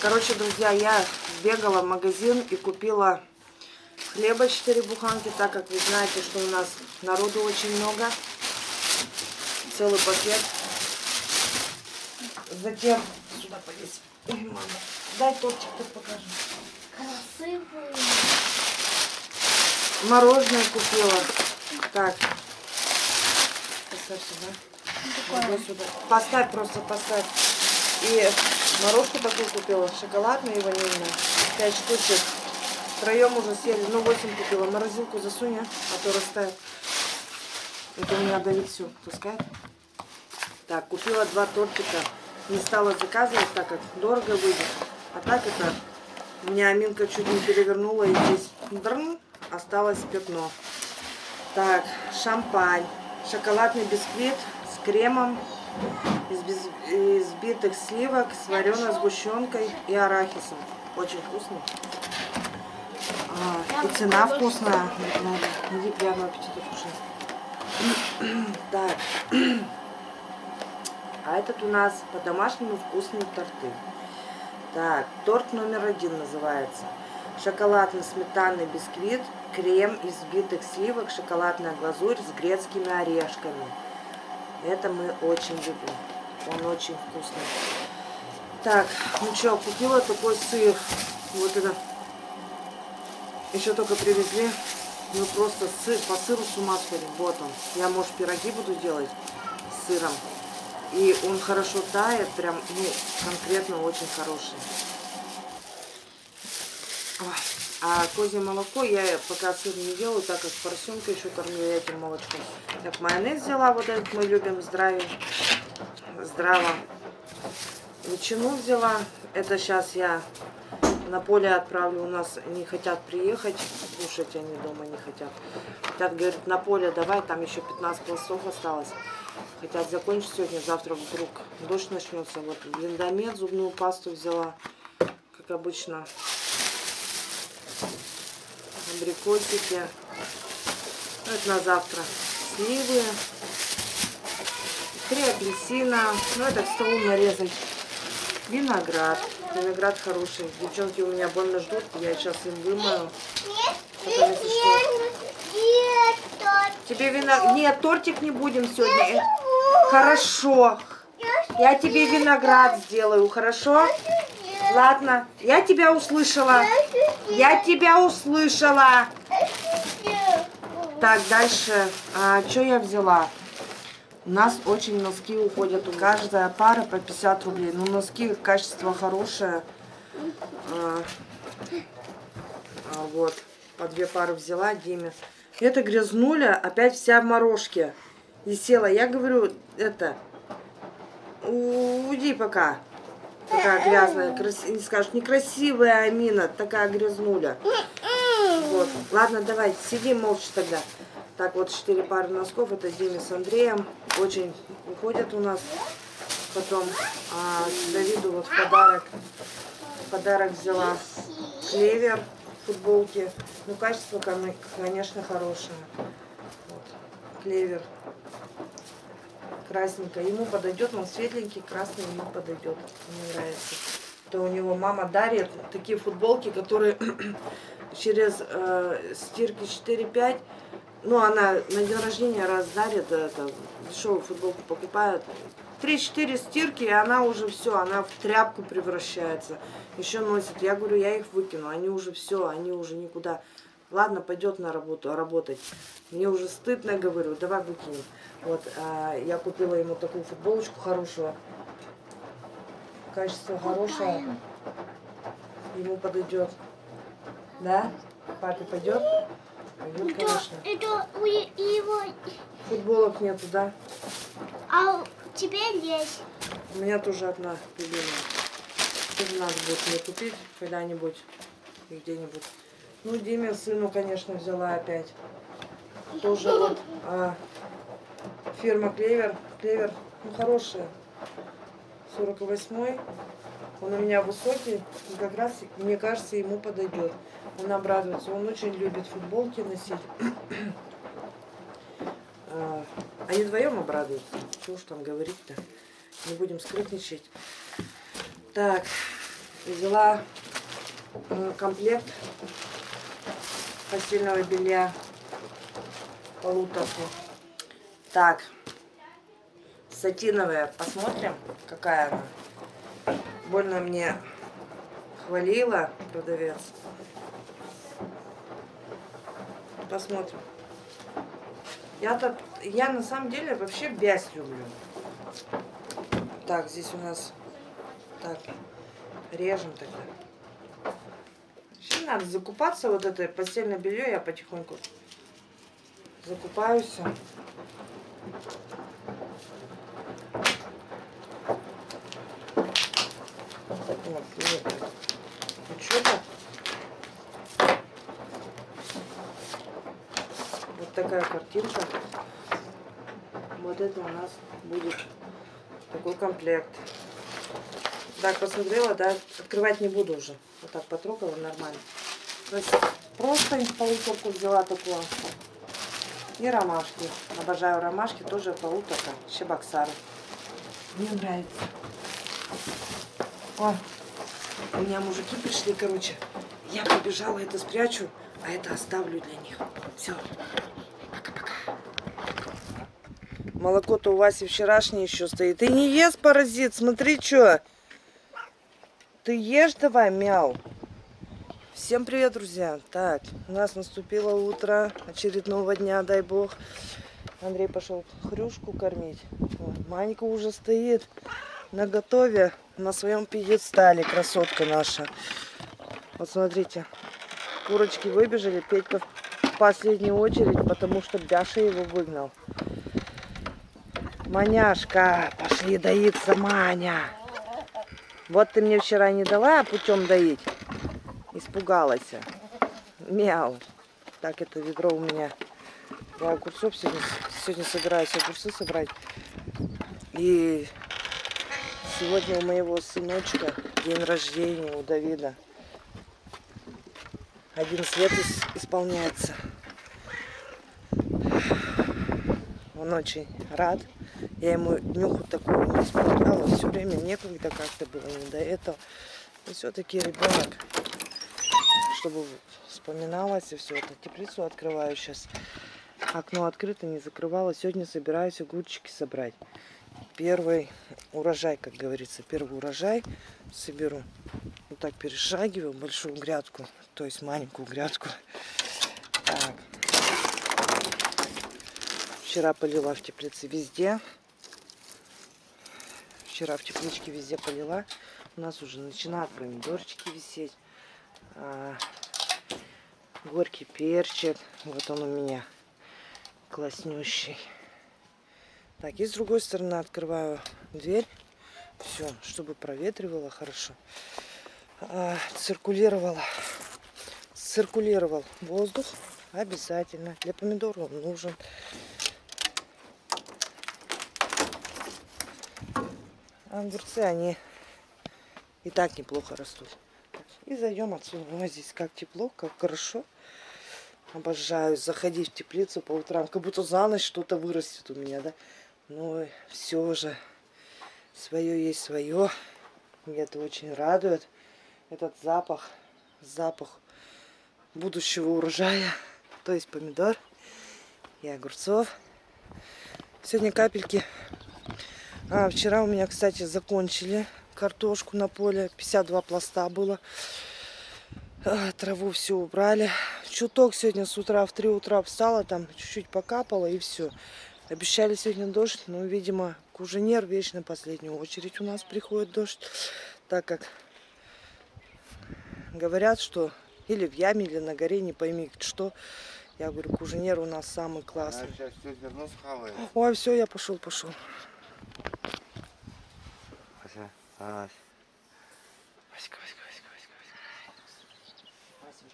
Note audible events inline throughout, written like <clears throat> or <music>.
Короче, друзья, я бегала в магазин и купила хлеба 4 буханки, так как вы знаете, что у нас народу очень много. Целый пакет. Затем сюда полезь. Ой, мама, дай тортик тут покажу. Красивый. Мороженое купила. Так. Поставь сюда. Сюда. Поставь просто, поставь. И морожку такую купила, шоколадную и ванильную. Пять штучек. Втроем уже съели. Ну, восемь купила. Морозилку засунь, а а то растает. Это у меня Давид все пускает. Так, купила два тортика. Не стала заказывать, так как дорого выйдет. А так это, у меня Аминка чуть не перевернула, и здесь дрн, осталось пятно. Так, шампань. Шоколадный бисквит с кремом из без- из взбитых сливок с вареной сгущенкой и арахисом. Очень вкусно. А, и цена вкусная. Иди, приятного аппетита. Так. А этот у нас по-домашнему вкусные торты. Так, торт номер один называется. Шоколадно-сметанный бисквит, крем из взбитых сливок, шоколадная глазурь с грецкими орешками. Это мы очень любим. Он очень вкусный. Так, ну что, купила такой сыр. Вот это. Еще только привезли. Мы просто сыр, по сыру с ума сходим. Вот он. Я, может, пироги буду делать с сыром. И он хорошо тает, прям, ну, конкретно очень хороший. Ой. А козье молоко я пока сыр не делаю, так как поросенка еще кормлю этим молочком. Так, майонез взяла, вот этот мы любим здравие, здраво. Ветчину взяла, это сейчас я на поле отправлю, у нас не хотят приехать, кушать они дома не хотят. Хотят, говорят, на поле давай, там еще 15 пластов осталось. Хотят закончить сегодня, завтра вдруг дождь начнется. Вот линдомет, зубную пасту взяла, как обычно. Абрикосики. Ну, это на завтра. Сливы. Три апельсина. Ну, это к столу нарезать. Виноград. Виноград хороший. Девчонки у меня больно ждут. Я сейчас им вымою. Потом, если что. Тебе виноград... Нет, тортик не будем сегодня. Э, Хорошо. Я тебе виноград сделаю, хорошо? Ладно, я тебя услышала. Я тебя услышала. Так, дальше. А, что я взяла? У нас очень носки уходят. Каждая пара по 50 рублей. Ну, носки качество хорошее. А, а, вот. По две пары взяла Диме. Это грязнуля, опять вся в морожке. И села. Я говорю, это, уйди пока. Такая грязная, крас... не скажешь, некрасивая Амина, такая грязнуля. Вот. Ладно, давай, сиди молча тогда. Так, вот четыре пары носков, это Диме с Андреем. Очень уходят у нас. Потом а, Давиду вот в подарок, в подарок взяла клевер футболки. Ну, качество, кон- конечно, хорошее. Вот. Клевер. Красненькая. Ему подойдет, он светленький, красный ему подойдет. Мне нравится. То у него мама дарит такие футболки, которые <clears throat> через э, стирки 4-5, ну, она на день рождения раз дарит, это, дешевую футболку покупает. 3-4 стирки, и она уже все, она в тряпку превращается. Еще носит. Я говорю, я их выкину. Они уже все, они уже никуда. Ладно, пойдет на работу, работать. Мне уже стыдно, говорю, давай выкинем. Вот, а, я купила ему такую футболочку хорошую. Качество хорошее. Ему подойдет. Да? Папе пойдет? Пойдет, конечно. Это у его... Футболок нету, да? А тебе есть. У меня тоже одна любимая. Тоже надо будет мне купить когда-нибудь и где-нибудь. Ну, Диме, сыну, конечно, взяла опять. Тоже вот а, фирма Клевер. Клевер, ну, хорошая. 48-й. Он у меня высокий, и как раз, мне кажется, ему подойдет. Он обрадуется. Он очень любит футболки носить. <clears throat> А, Они вдвоем обрадуются. Чего уж там говорить-то. Не будем скрытничать. Так, Взяла м, комплект постельного белья полуторку. Так, сатиновая, посмотрим, какая она. Больно мне хвалила продавец. Посмотрим. Я-то, я на самом деле вообще бязь люблю. Так, здесь у нас, так, режем тогда. Надо закупаться, вот это постельное белье я потихоньку закупаюсь. Вот, нет. Ну что так? Вот такая картинка. Вот это у нас будет такой комплект. Так, посмотрела, да, открывать не буду уже. Вот так потрогала нормально. То есть просто полуторку взяла такую. И ромашки. Обожаю ромашки, тоже полуторка. Щебоксары. Мне нравится. О, у меня мужики пришли, короче. Я побежала, это спрячу, а это оставлю для них. Все. Пока-пока. Молоко-то у Васи вчерашнее еще стоит. Ты не ешь, паразит, смотри, что. Ты ешь давай, мяу. Всем привет, друзья. Так, у нас наступило утро очередного дня, дай бог. Андрей пошел хрюшку кормить. Манька уже стоит на готове на своем пьедестале, красотка наша. Вот смотрите, курочки выбежали, Петька в последнюю очередь, потому что Бяша его выгнал. Маняшка, пошли доиться, Маня. Вот ты мне вчера не дала путем доить. Испугалась. Мяу. Так, это ведро у меня. Я огурцов сегодня, сегодня собираюсь огурцы собрать. И сегодня у моего сыночка день рождения, у Давида. 11 лет ис- исполняется. Он очень рад. Я ему днюху такую не исправляла. Все время некогда как-то было не до этого. И все-таки ребенок, чтобы вспоминалось и все это. Теплицу открываю сейчас. Окно открыто, не закрывала. Сегодня собираюсь огурчики собрать. Первый урожай, как говорится, первый урожай соберу. Вот так перешагиваю большую грядку, то есть маленькую грядку. Так. Вчера полила в теплице везде. Вчера в тепличке везде полила. У нас уже начинают помидорчики висеть. А, горький перчик. Вот он у меня класснющий. Так, и с другой стороны открываю дверь. Все, чтобы проветривало хорошо. А, циркулировало. Циркулировал воздух обязательно. Для помидоров он нужен. Огурцы, они и так неплохо растут. И зайдем отсюда. Ой, здесь как тепло, как хорошо. Обожаю заходить в теплицу по утрам. Как будто за ночь что-то вырастет у меня, да? Но все же свое есть свое. Меня это очень радует. Этот запах, запах будущего урожая. То есть помидор и огурцов. Сегодня капельки. А, вчера у меня, кстати, закончили картошку на поле. 52 пласта было. А, траву все убрали. Чуток сегодня с утра в 3 утра встала, там чуть-чуть покапала и все. Обещали сегодня дождь, но, видимо, куженер вечно последнюю очередь у нас приходит дождь, так как говорят, что или в яме, или на горе, не пойми что. Я говорю, куженер у нас самый классный. сейчас все верну схавает. Ой, все, я пошел, пошел. Васька, Васька, Васька, Васька, Васька.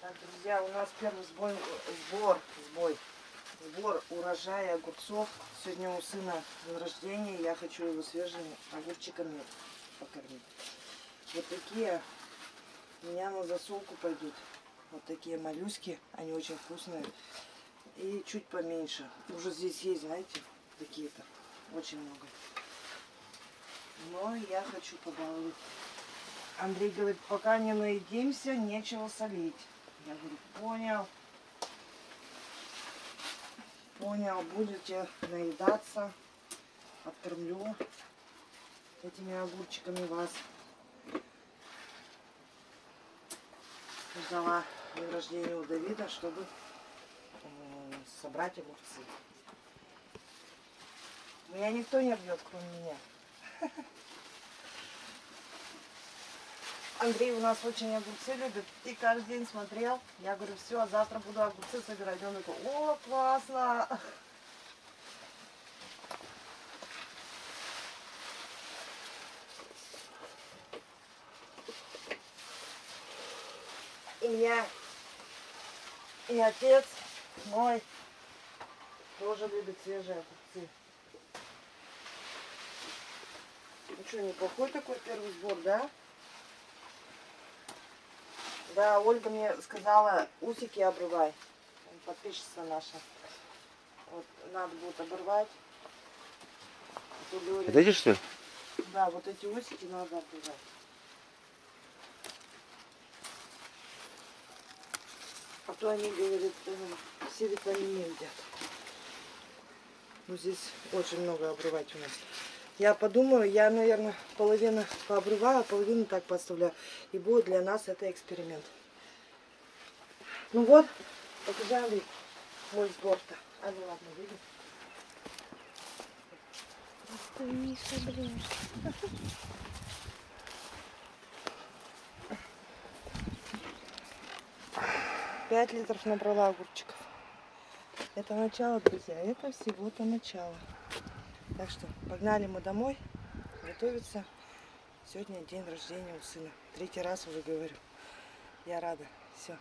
Так, друзья, у нас первый сбой, сбор, сбой, сбор урожая огурцов. Сегодня у сына день рождения, я хочу его свежими огурчиками покормить. Вот такие у меня на засолку пойдут. Вот такие моллюски, они очень вкусные. И чуть поменьше. Уже здесь есть, знаете, такие-то. Очень много. Но я хочу побаловать. Андрей говорит, пока не наедимся, нечего солить. Я говорю, понял. Понял, будете наедаться. Откормлю этими огурчиками вас. Ждала день рождения у Давида, чтобы собрать огурцы. Меня никто не бьет, кроме меня. Андрей у нас очень огурцы любит и каждый день смотрел. Я говорю, все, завтра буду огурцы собирать. Он такой, о, классно. И меня, и отец мой тоже любит свежие огурцы. Ну что, неплохой такой первый сбор, да? Да, Ольга мне сказала, усики обрывай. Подписчица наша. Вот надо будет оборвать. Это эти что ли? Да, вот эти усики надо обрывать. А то они, говорят, э, все витамины едят. Ну, здесь очень много обрывать у нас. Я подумаю, я, наверное, половину пообрываю, половину так поставляю. И будет для нас это эксперимент. Ну вот, Андрей, мой сбор-то. А ну ладно, видишь? Ты не соберешь. Пять литров набрала огурчиков. Это начало, друзья. Это всего-то начало. Так что погнали мы домой готовиться. Сегодня день рождения у сына. Третий раз уже говорю. Я рада. Все.